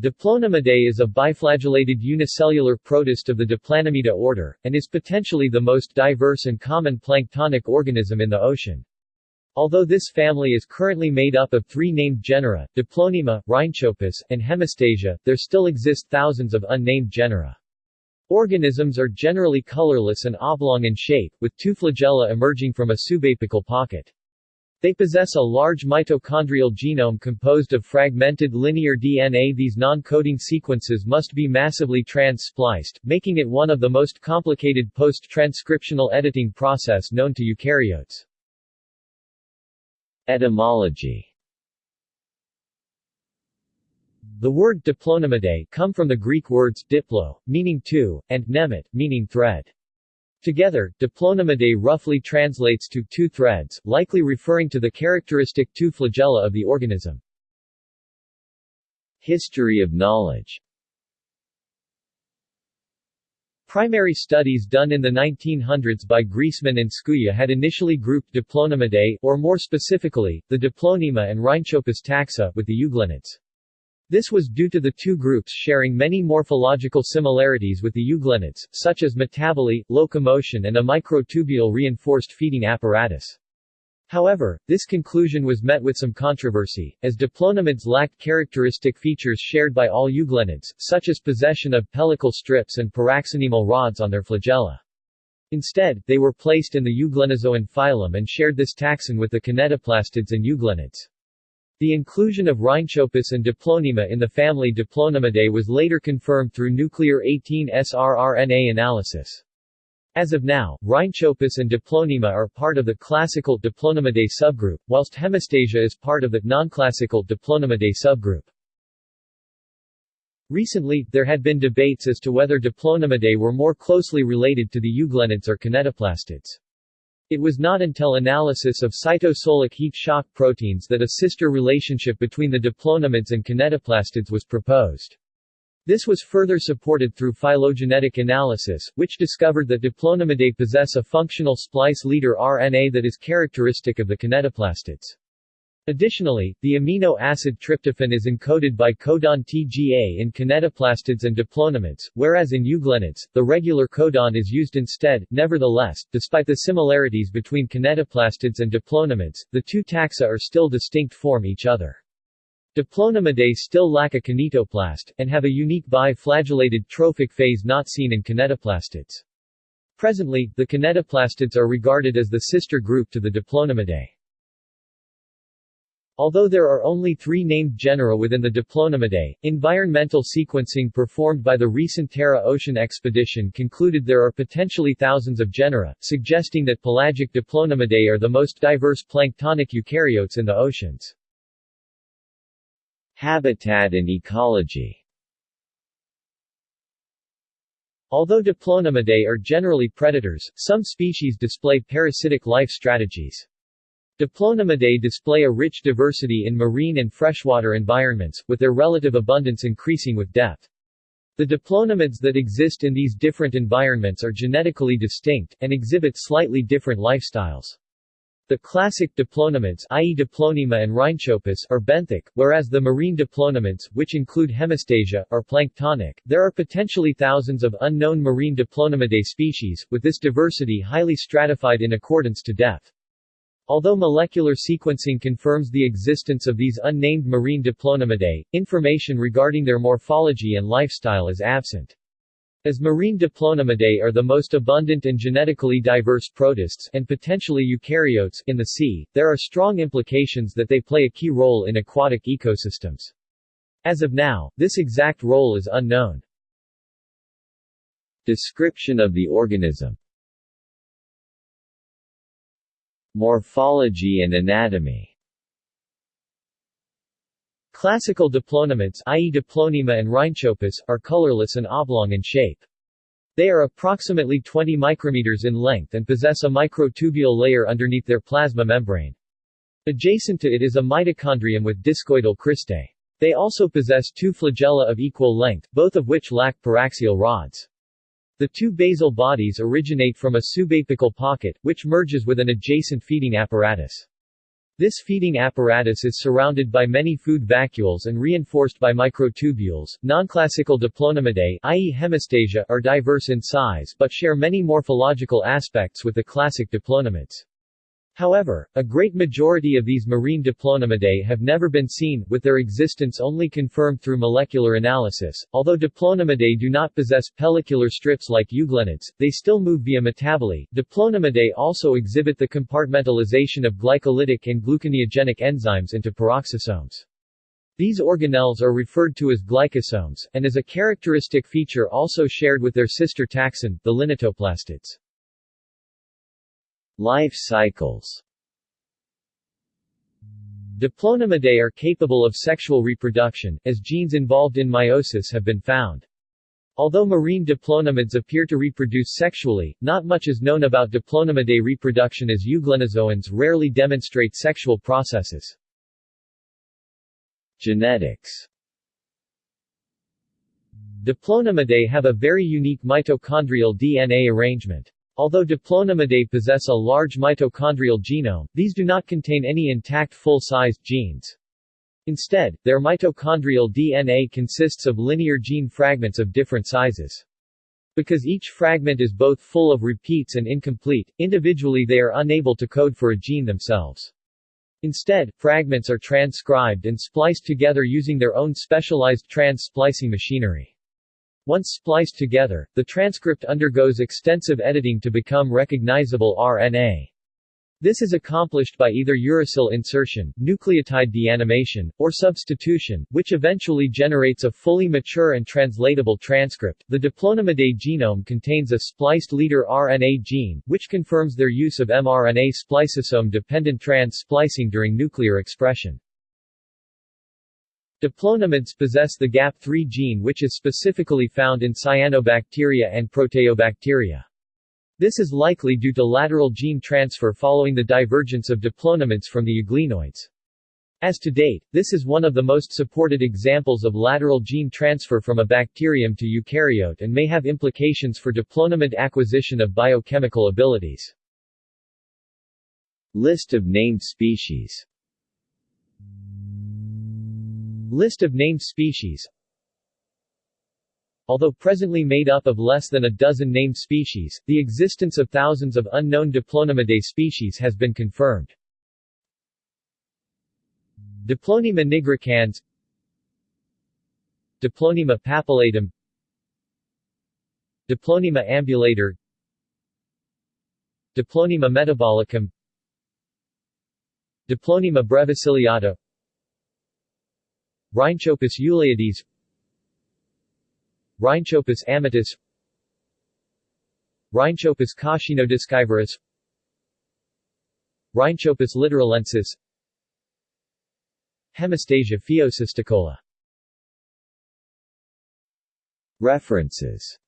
Diplonemidae is a biflagellated unicellular protist of the Diplonemida order, and is potentially the most diverse and common planktonic organism in the ocean. Although this family is currently made up of three named genera, Diplonema, Rhynchopus, and Hemistasia, there still exist thousands of unnamed genera. Organisms are generally colorless and oblong in shape, with two flagella emerging from a subapical pocket. They possess a large mitochondrial genome composed of fragmented linear DNA. These non-coding sequences must be massively trans-spliced, making it one of the most complicated post-transcriptional editing process known to eukaryotes. Etymology The word diplonemidae come from the Greek words diplo, meaning two, and nemet, meaning thread. Together, diplonemidae roughly translates to two threads, likely referring to the characteristic two flagella of the organism. History of knowledge Primary studies done in the 1900s by Griessmann and Skuja had initially grouped Diplonemidae, or more specifically, the Diplonema and Rhynchopus taxa, with the euglenids. This was due to the two groups sharing many morphological similarities with the euglenids, such as metaboly, locomotion and a microtubule reinforced feeding apparatus. However, this conclusion was met with some controversy, as diplonemids lacked characteristic features shared by all euglenids, such as possession of pellicle strips and paraxonemal rods on their flagella. Instead, they were placed in the Euglenozoan phylum and shared this taxon with the kinetoplastids and euglenids. The inclusion of Rhynchopus and Diplonema in the family Diplonemidae was later confirmed through nuclear 18S-rRNA analysis. As of now, Rhynchopus and Diplonema are part of the classical Diplonemidae subgroup, whilst Hemistasia is part of the non-classical Diplonemidae subgroup. Recently, there had been debates as to whether Diplonemidae were more closely related to the euglenids or kinetoplastids. It was not until analysis of cytosolic heat shock proteins that a sister relationship between the diplonemids and kinetoplastids was proposed. This was further supported through phylogenetic analysis, which discovered that diplonemidae possess a functional splice leader RNA that is characteristic of the kinetoplastids. Additionally, the amino acid tryptophan is encoded by codon TGA in kinetoplastids and diplonemids, whereas in euglenids, the regular codon is used instead. Nevertheless, despite the similarities between kinetoplastids and diplonemids, the two taxa are still distinct from each other. Diplonemidae still lack a kinetoplast, and have a unique bi-flagellated trophic phase not seen in kinetoplastids. Presently, the kinetoplastids are regarded as the sister group to the Diplonemidae. Although there are only three named genera within the Diplonemidae, environmental sequencing performed by the recent Tara Ocean expedition concluded there are potentially thousands of genera, suggesting that pelagic Diplonemidae are the most diverse planktonic eukaryotes in the oceans. Habitat and ecology Although Diplonemidae are generally predators, some species display parasitic life strategies. Diplonemidae display a rich diversity in marine and freshwater environments, with their relative abundance increasing with depth. The diplonemids that exist in these different environments are genetically distinct, and exhibit slightly different lifestyles. The classic diplonemids i.e. Diplonema and Rhynchopus are benthic, whereas the marine diplonemids, which include Hemistasia, are planktonic. There are potentially thousands of unknown marine Diplonemidae species, with this diversity highly stratified in accordance to depth. Although molecular sequencing confirms the existence of these unnamed marine diplonemidae, information regarding their morphology and lifestyle is absent. As marine diplonemidae are the most abundant and genetically diverse protists and potentially eukaryotes in the sea, there are strong implications that they play a key role in aquatic ecosystems. As of now, this exact role is unknown. Description of the organism Morphology and anatomy Classical diplonemids i.e. Diplonema and Rhynchopus, are colorless and oblong in shape. They are approximately 20 micrometers in length and possess a microtubule layer underneath their plasma membrane. Adjacent to it is a mitochondrium with discoidal cristae. They also possess two flagella of equal length, both of which lack paraxial rods. The two basal bodies originate from a subapical pocket, which merges with an adjacent feeding apparatus. This feeding apparatus is surrounded by many food vacuoles and reinforced by microtubules. Nonclassical Diplonemidae, i.e. hemistasia, are diverse in size but share many morphological aspects with the classic diplonemids. However, a great majority of these marine Diplonemidae have never been seen, with their existence only confirmed through molecular analysis. Although Diplonemidae do not possess pellicular strips like euglenids, they still move via metaboly. Diplonemidae also exhibit the compartmentalization of glycolytic and gluconeogenic enzymes into peroxisomes. These organelles are referred to as glycosomes, and as a characteristic feature also shared with their sister taxon, the kinetoplastids. Life cycles Diplonemidae are capable of sexual reproduction, as genes involved in meiosis have been found. Although marine diplonemids appear to reproduce sexually, not much is known about Diplonemidae reproduction as euglenozoans rarely demonstrate sexual processes. Genetics Diplonemidae have a very unique mitochondrial DNA arrangement. Although Diplonemidae possess a large mitochondrial genome, these do not contain any intact full-sized genes. Instead, their mitochondrial DNA consists of linear gene fragments of different sizes. Because each fragment is both full of repeats and incomplete, individually they are unable to code for a gene themselves. Instead, fragments are transcribed and spliced together using their own specialized trans-splicing machinery. Once spliced together, the transcript undergoes extensive editing to become recognizable RNA. This is accomplished by either uracil insertion, nucleotide deamination, or substitution, which eventually generates a fully mature and translatable transcript. The Diplonemidae genome contains a spliced leader RNA gene, which confirms their use of mRNA spliceosome-dependent trans-splicing during nuclear expression. Diplonemids possess the GAP3 gene which is specifically found in cyanobacteria and proteobacteria. This is likely due to lateral gene transfer following the divergence of diplonemids from the euglenoids. As to date, this is one of the most supported examples of lateral gene transfer from a bacterium to eukaryote and may have implications for diplonemid acquisition of biochemical abilities. List of named species List of named species Although presently made up of less than a dozen named species, the existence of thousands of unknown Diplonemidae species has been confirmed. Diplonema nigricans Diplonema papillatum Diplonema ambulator Diplonema metabolicum Diplonema breviciliata Rhynchopus euleeides Rhynchopus amitus. Rhynchopus coscinodiscivorus Rhynchopus littoralensis Hemistasia phaeocysticola References